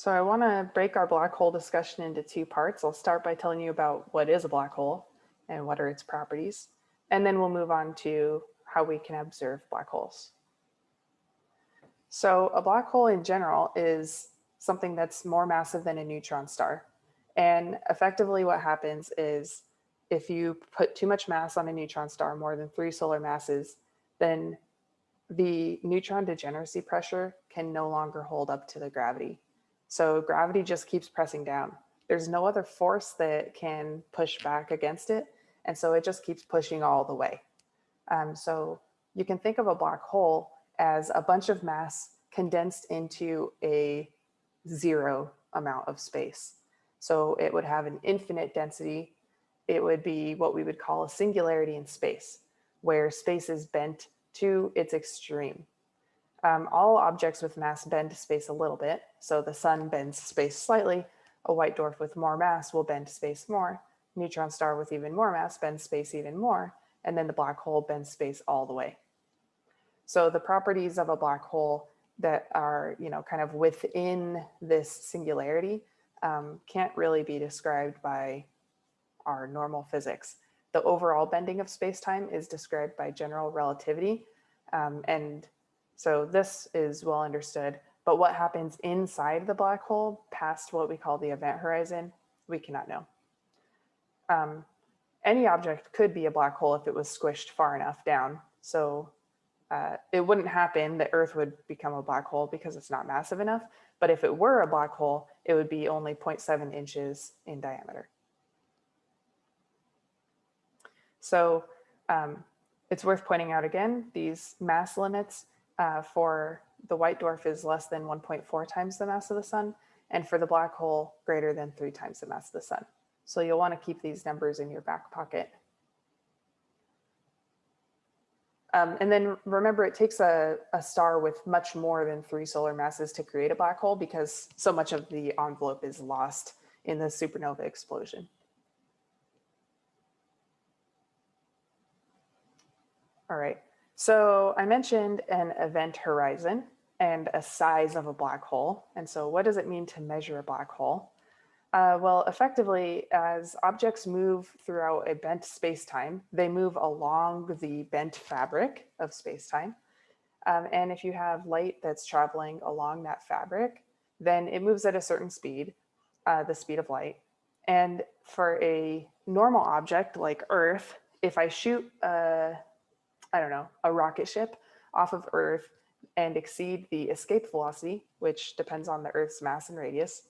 So I want to break our black hole discussion into two parts. I'll start by telling you about what is a black hole and what are its properties. And then we'll move on to how we can observe black holes. So a black hole in general is something that's more massive than a neutron star. And effectively what happens is if you put too much mass on a neutron star, more than three solar masses, then the neutron degeneracy pressure can no longer hold up to the gravity. So gravity just keeps pressing down. There's no other force that can push back against it. And so it just keeps pushing all the way. Um, so you can think of a black hole as a bunch of mass condensed into a zero amount of space. So it would have an infinite density. It would be what we would call a singularity in space, where space is bent to its extreme. Um, all objects with mass bend space a little bit. So the sun bends space slightly. A white dwarf with more mass will bend space more. Neutron star with even more mass bends space even more. And then the black hole bends space all the way. So the properties of a black hole that are, you know, kind of within this singularity um, can't really be described by our normal physics. The overall bending of space-time is described by general relativity. Um, and so this is well understood, but what happens inside the black hole past what we call the event horizon, we cannot know. Um, any object could be a black hole if it was squished far enough down. So uh, it wouldn't happen that Earth would become a black hole because it's not massive enough. But if it were a black hole, it would be only 0.7 inches in diameter. So um, it's worth pointing out again, these mass limits uh, for the white dwarf is less than 1.4 times the mass of the sun, and for the black hole, greater than three times the mass of the sun. So you'll want to keep these numbers in your back pocket. Um, and then remember, it takes a, a star with much more than three solar masses to create a black hole because so much of the envelope is lost in the supernova explosion. All right, so I mentioned an event horizon and a size of a black hole. And so what does it mean to measure a black hole? Uh, well, effectively, as objects move throughout a bent space-time, they move along the bent fabric of space-time. Um, and if you have light that's traveling along that fabric, then it moves at a certain speed, uh, the speed of light. And for a normal object like Earth, if I shoot a, I don't know, a rocket ship off of Earth and exceed the escape velocity, which depends on the Earth's mass and radius,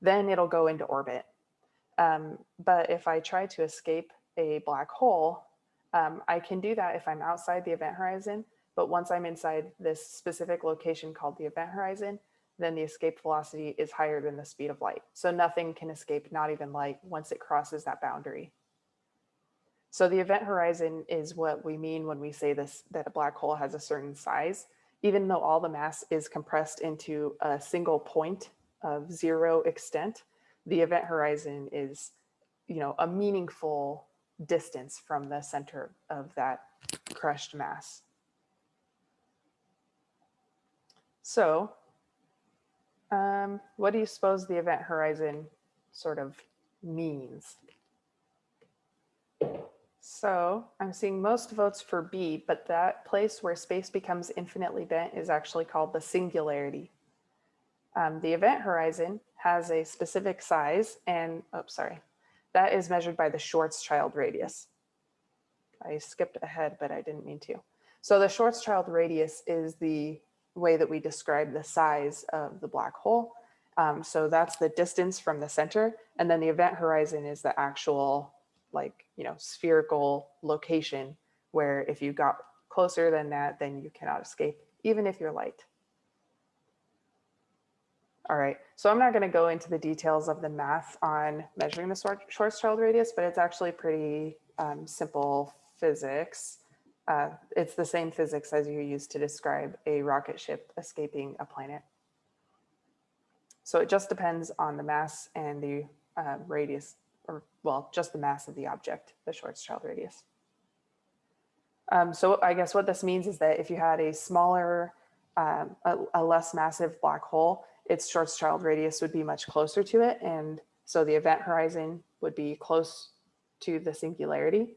then it'll go into orbit. Um, but if I try to escape a black hole, um, I can do that if I'm outside the event horizon. But once I'm inside this specific location called the event horizon, then the escape velocity is higher than the speed of light. So nothing can escape, not even light, once it crosses that boundary. So the event horizon is what we mean when we say this, that a black hole has a certain size, even though all the mass is compressed into a single point of zero extent, the event horizon is, you know, a meaningful distance from the center of that crushed mass. So um, what do you suppose the event horizon sort of means? So I'm seeing most votes for B, but that place where space becomes infinitely bent is actually called the singularity um, the event horizon has a specific size and, oh, sorry, that is measured by the Schwarzschild radius. I skipped ahead, but I didn't mean to. So the Schwarzschild radius is the way that we describe the size of the black hole. Um, so that's the distance from the center. And then the event horizon is the actual like, you know, spherical location where if you got closer than that, then you cannot escape, even if you're light. All right, so I'm not going to go into the details of the math on measuring the Schwarzschild radius, but it's actually pretty um, simple physics. Uh, it's the same physics as you use to describe a rocket ship escaping a planet. So it just depends on the mass and the uh, radius, or well, just the mass of the object, the Schwarzschild radius. Um, so I guess what this means is that if you had a smaller, um, a, a less massive black hole, its Schwarzschild radius would be much closer to it. And so the event horizon would be close to the singularity.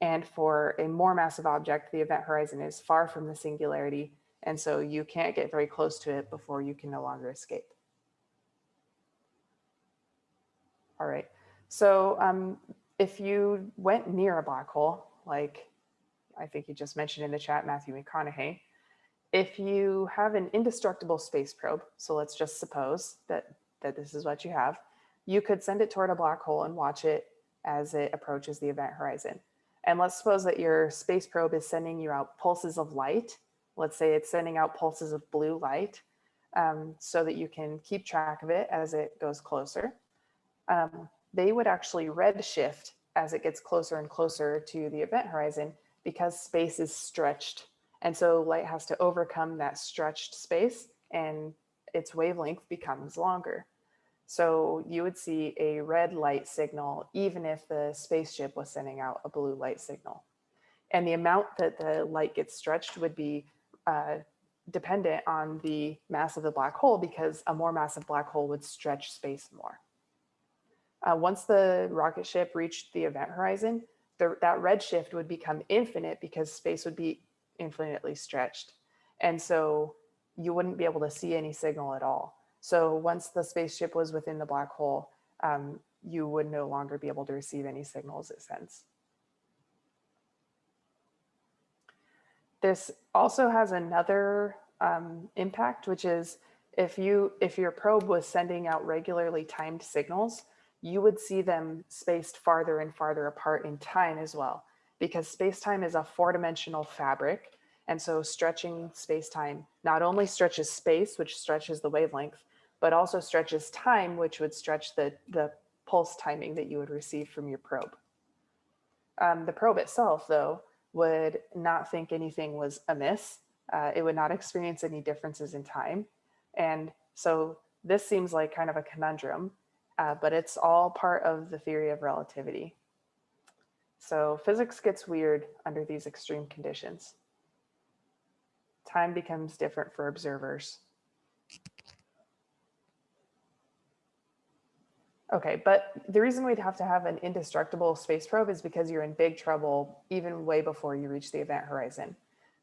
And for a more massive object, the event horizon is far from the singularity. And so you can't get very close to it before you can no longer escape. All right, so um, if you went near a black hole, like I think you just mentioned in the chat, Matthew McConaughey, if you have an indestructible space probe, so let's just suppose that, that this is what you have, you could send it toward a black hole and watch it as it approaches the event horizon. And let's suppose that your space probe is sending you out pulses of light. Let's say it's sending out pulses of blue light um, so that you can keep track of it as it goes closer. Um, they would actually redshift as it gets closer and closer to the event horizon because space is stretched. And so light has to overcome that stretched space and its wavelength becomes longer. So you would see a red light signal, even if the spaceship was sending out a blue light signal. And the amount that the light gets stretched would be uh, dependent on the mass of the black hole because a more massive black hole would stretch space more. Uh, once the rocket ship reached the event horizon, the, that redshift would become infinite because space would be infinitely stretched. And so you wouldn't be able to see any signal at all. So once the spaceship was within the black hole, um, you would no longer be able to receive any signals it sends. This also has another um, impact, which is if you if your probe was sending out regularly timed signals, you would see them spaced farther and farther apart in time as well, because space-time is a four-dimensional fabric. And so stretching space-time not only stretches space, which stretches the wavelength, but also stretches time, which would stretch the, the pulse timing that you would receive from your probe. Um, the probe itself, though, would not think anything was amiss. Uh, it would not experience any differences in time. And so this seems like kind of a conundrum uh, but it's all part of the theory of relativity. So physics gets weird under these extreme conditions. Time becomes different for observers. Okay, but the reason we'd have to have an indestructible space probe is because you're in big trouble even way before you reach the event horizon.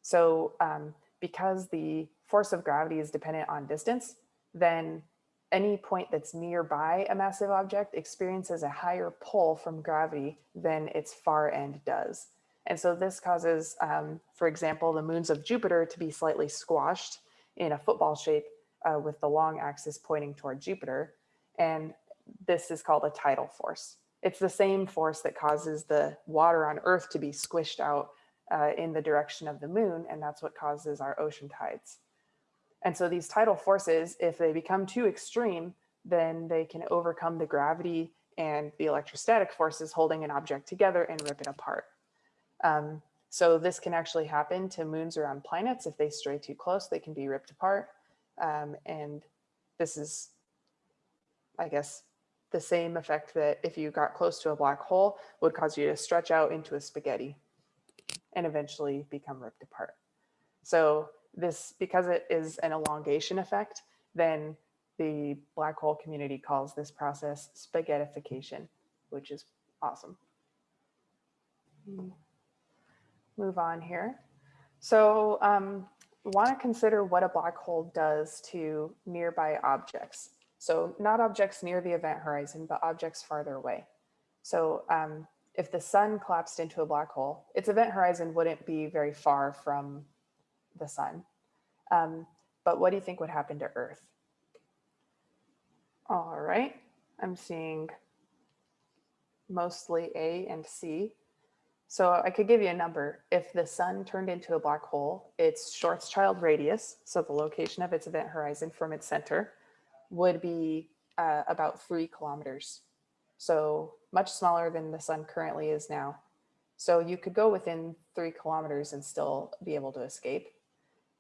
So um, because the force of gravity is dependent on distance, then any point that's nearby a massive object experiences a higher pull from gravity than its far end does. And so this causes, um, for example, the moons of Jupiter to be slightly squashed in a football shape uh, with the long axis pointing toward Jupiter. And this is called a tidal force. It's the same force that causes the water on Earth to be squished out uh, in the direction of the moon, and that's what causes our ocean tides. And so these tidal forces, if they become too extreme, then they can overcome the gravity and the electrostatic forces holding an object together and rip it apart. Um, so this can actually happen to moons around planets. If they stray too close, they can be ripped apart. Um, and this is, I guess, the same effect that if you got close to a black hole would cause you to stretch out into a spaghetti and eventually become ripped apart. So this, because it is an elongation effect, then the black hole community calls this process spaghettification, which is awesome. Move on here. So um, want to consider what a black hole does to nearby objects. So not objects near the event horizon, but objects farther away. So um, if the sun collapsed into a black hole, its event horizon wouldn't be very far from the sun. Um, but what do you think would happen to Earth? All right, I'm seeing mostly A and C. So I could give you a number. If the sun turned into a black hole, its Schwarzschild radius, so the location of its event horizon from its center, would be uh, about three kilometers. So much smaller than the sun currently is now. So you could go within three kilometers and still be able to escape.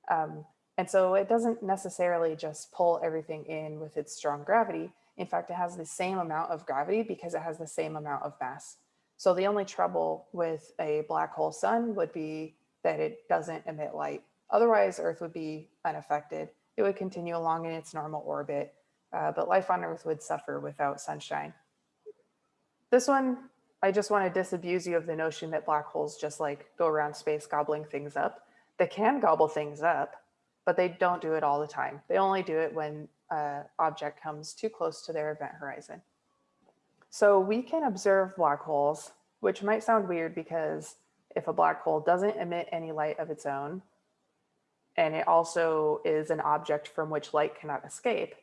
Um, and so it doesn't necessarily just pull everything in with its strong gravity. In fact, it has the same amount of gravity because it has the same amount of mass. So the only trouble with a black hole sun would be that it doesn't emit light. Otherwise, Earth would be unaffected it would continue along in its normal orbit, uh, but life on Earth would suffer without sunshine. This one, I just want to disabuse you of the notion that black holes just like go around space gobbling things up. They can gobble things up, but they don't do it all the time. They only do it when an object comes too close to their event horizon. So we can observe black holes, which might sound weird because if a black hole doesn't emit any light of its own, and it also is an object from which light cannot escape,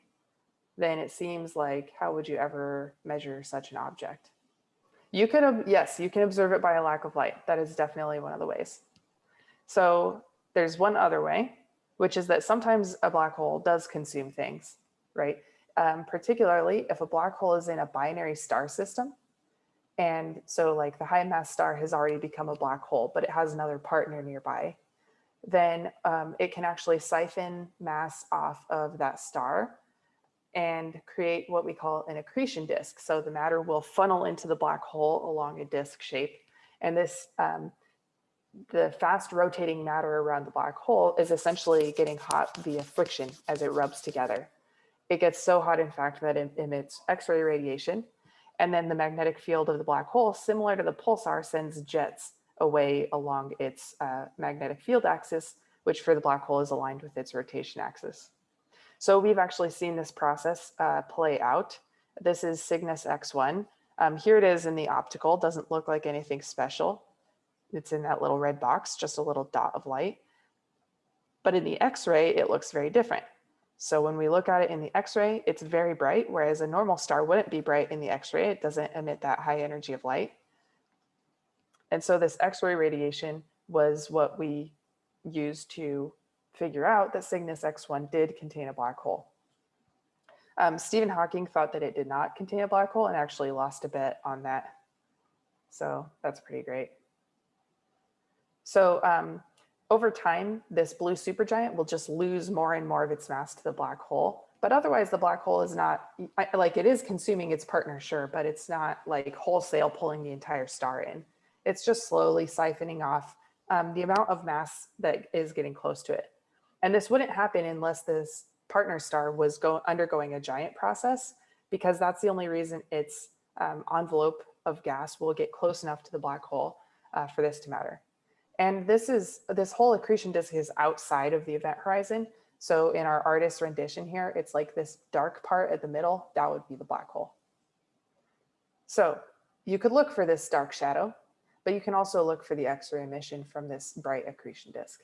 then it seems like how would you ever measure such an object? You can, yes, you can observe it by a lack of light. That is definitely one of the ways. So there's one other way, which is that sometimes a black hole does consume things, right? Um, particularly if a black hole is in a binary star system. And so like the high mass star has already become a black hole, but it has another partner nearby, then um, it can actually siphon mass off of that star and create what we call an accretion disk. So the matter will funnel into the black hole along a disk shape. And this, um, the fast rotating matter around the black hole is essentially getting hot via friction as it rubs together. It gets so hot, in fact, that it emits X-ray radiation. And then the magnetic field of the black hole, similar to the pulsar, sends jets away along its uh, magnetic field axis, which for the black hole is aligned with its rotation axis. So we've actually seen this process uh, play out. This is Cygnus X1. Um, here it is in the optical, doesn't look like anything special. It's in that little red box, just a little dot of light. But in the X-ray, it looks very different. So when we look at it in the X-ray, it's very bright, whereas a normal star wouldn't be bright in the X-ray. It doesn't emit that high energy of light. And so this X-ray radiation was what we used to figure out that Cygnus X1 did contain a black hole. Um, Stephen Hawking thought that it did not contain a black hole and actually lost a bet on that. So that's pretty great. So um, over time, this blue supergiant will just lose more and more of its mass to the black hole. But otherwise, the black hole is not like it is consuming its partner, sure, but it's not like wholesale pulling the entire star in. It's just slowly siphoning off um, the amount of mass that is getting close to it. And this wouldn't happen unless this partner star was go undergoing a giant process, because that's the only reason its um, envelope of gas will get close enough to the black hole uh, for this to matter. And this is this whole accretion disk is outside of the event horizon. So in our artist rendition here, it's like this dark part at the middle, that would be the black hole. So you could look for this dark shadow, but you can also look for the X-ray emission from this bright accretion disk.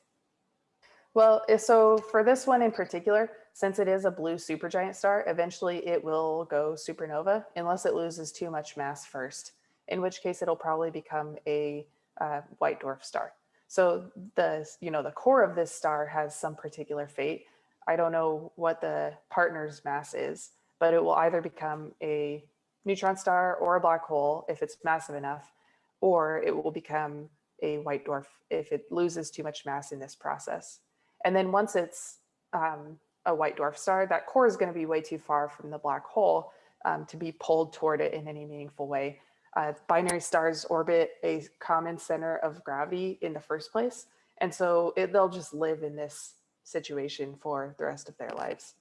Well, so for this one in particular, since it is a blue supergiant star, eventually it will go supernova unless it loses too much mass first, in which case it'll probably become a uh, white dwarf star. So the, you know, the core of this star has some particular fate. I don't know what the partner's mass is, but it will either become a neutron star or a black hole if it's massive enough, or it will become a white dwarf if it loses too much mass in this process. And then once it's um, a white dwarf star, that core is going to be way too far from the black hole um, to be pulled toward it in any meaningful way. Uh, binary stars orbit a common center of gravity in the first place. And so it, they'll just live in this situation for the rest of their lives.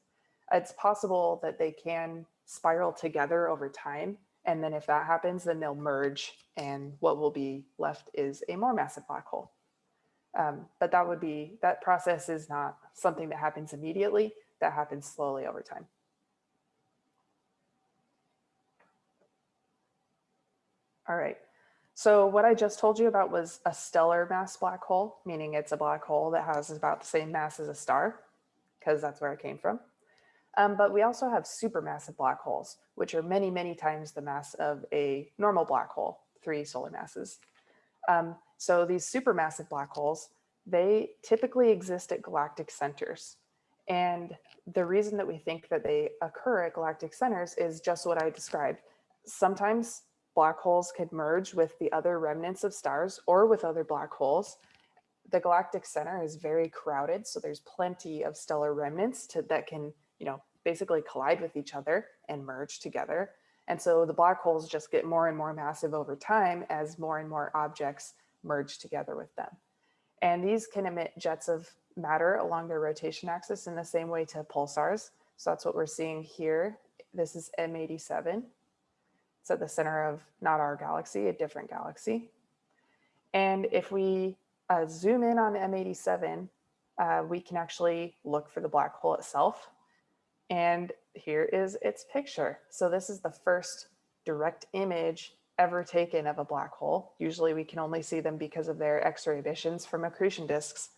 It's possible that they can spiral together over time. And then if that happens, then they'll merge and what will be left is a more massive black hole. Um, but that would be, that process is not something that happens immediately, that happens slowly over time. All right, so what I just told you about was a stellar mass black hole, meaning it's a black hole that has about the same mass as a star, because that's where it came from. Um, but we also have supermassive black holes, which are many, many times the mass of a normal black hole, three solar masses. Um, so these supermassive black holes, they typically exist at galactic centers. And the reason that we think that they occur at galactic centers is just what I described. Sometimes black holes could merge with the other remnants of stars or with other black holes. The galactic center is very crowded, so there's plenty of stellar remnants to, that can, you know, basically collide with each other and merge together. And so the black holes just get more and more massive over time as more and more objects merge together with them. And these can emit jets of matter along their rotation axis in the same way to pulsars. So that's what we're seeing here. This is M87. It's at the center of not our galaxy, a different galaxy. And if we uh, zoom in on M87, uh, we can actually look for the black hole itself. And here is its picture. So this is the first direct image ever taken of a black hole. Usually we can only see them because of their X-ray emissions from accretion disks.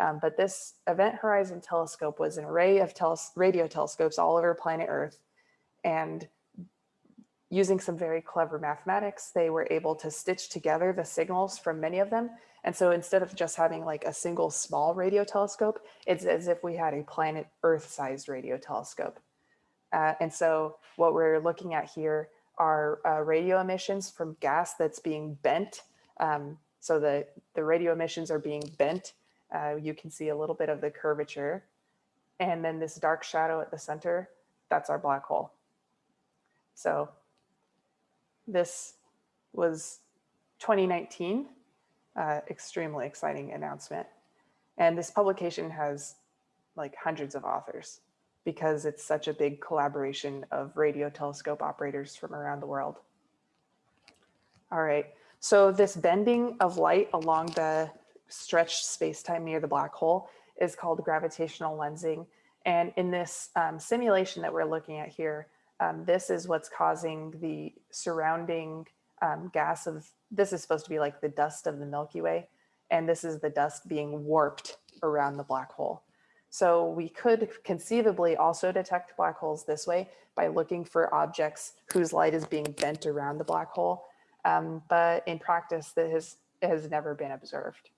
Um, but this Event Horizon Telescope was an array of radio telescopes all over planet Earth. And using some very clever mathematics, they were able to stitch together the signals from many of them. And so instead of just having like a single small radio telescope, it's as if we had a planet Earth sized radio telescope. Uh, and so what we're looking at here are uh, radio emissions from gas that's being bent. Um, so the, the radio emissions are being bent. Uh, you can see a little bit of the curvature. And then this dark shadow at the center, that's our black hole. So this was 2019, uh, extremely exciting announcement. And this publication has like hundreds of authors because it's such a big collaboration of radio telescope operators from around the world. All right, so this bending of light along the stretched space-time near the black hole is called gravitational lensing. And in this um, simulation that we're looking at here, um, this is what's causing the surrounding um, gas of, this is supposed to be like the dust of the Milky Way. And this is the dust being warped around the black hole. So we could conceivably also detect black holes this way by looking for objects whose light is being bent around the black hole. Um, but in practice, that has, has never been observed.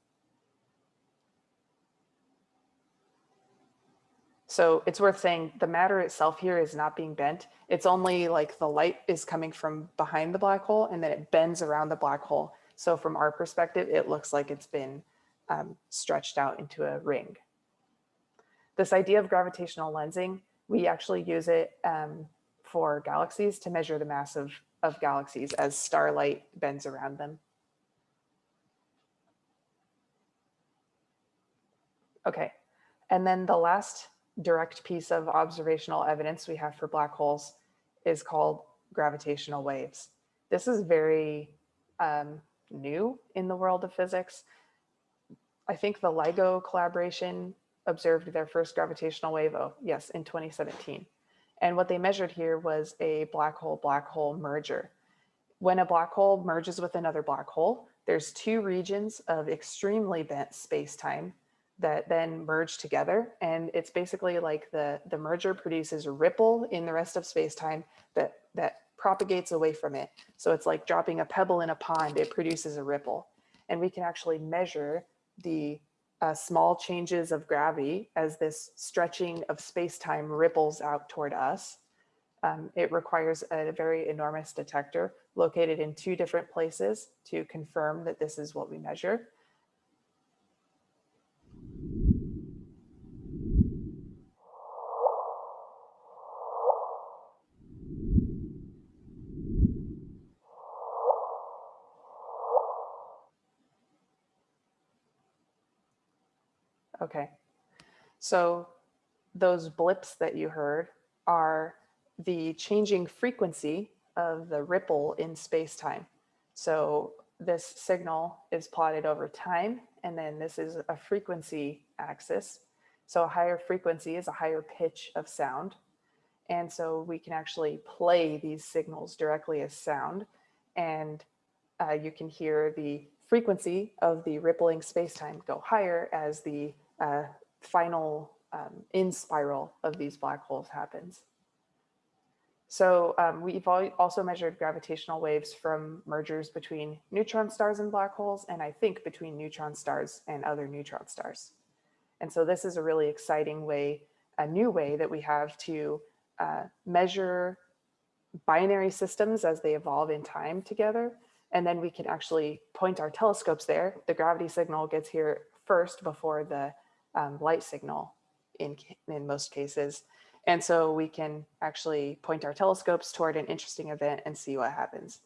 So it's worth saying the matter itself here is not being bent. It's only like the light is coming from behind the black hole and then it bends around the black hole. So from our perspective, it looks like it's been um, stretched out into a ring. This idea of gravitational lensing, we actually use it um, for galaxies to measure the mass of, of galaxies as starlight bends around them. Okay, and then the last direct piece of observational evidence we have for black holes is called gravitational waves. This is very um, new in the world of physics. I think the LIGO collaboration observed their first gravitational wave, oh yes, in 2017. And what they measured here was a black hole black hole merger. When a black hole merges with another black hole, there's two regions of extremely bent space-time that then merge together. And it's basically like the, the merger produces a ripple in the rest of space-time that, that propagates away from it. So it's like dropping a pebble in a pond, it produces a ripple. And we can actually measure the uh, small changes of gravity as this stretching of space-time ripples out toward us. Um, it requires a very enormous detector located in two different places to confirm that this is what we measure. Okay, so those blips that you heard are the changing frequency of the ripple in space-time. So this signal is plotted over time, and then this is a frequency axis. So a higher frequency is a higher pitch of sound. And so we can actually play these signals directly as sound. And uh, you can hear the frequency of the rippling spacetime go higher as the uh, final um, in spiral of these black holes happens. So um, we've also measured gravitational waves from mergers between neutron stars and black holes, and I think between neutron stars and other neutron stars. And so this is a really exciting way, a new way that we have to uh, measure binary systems as they evolve in time together. And then we can actually point our telescopes there. The gravity signal gets here first before the um, light signal in, in most cases. And so we can actually point our telescopes toward an interesting event and see what happens.